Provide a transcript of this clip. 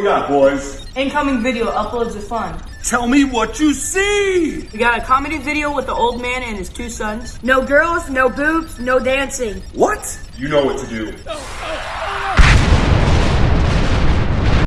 we got, boys? Incoming video uploads are fun. Tell me what you see! We got a comedy video with the old man and his two sons. No girls, no boobs, no dancing. What? You know what to do.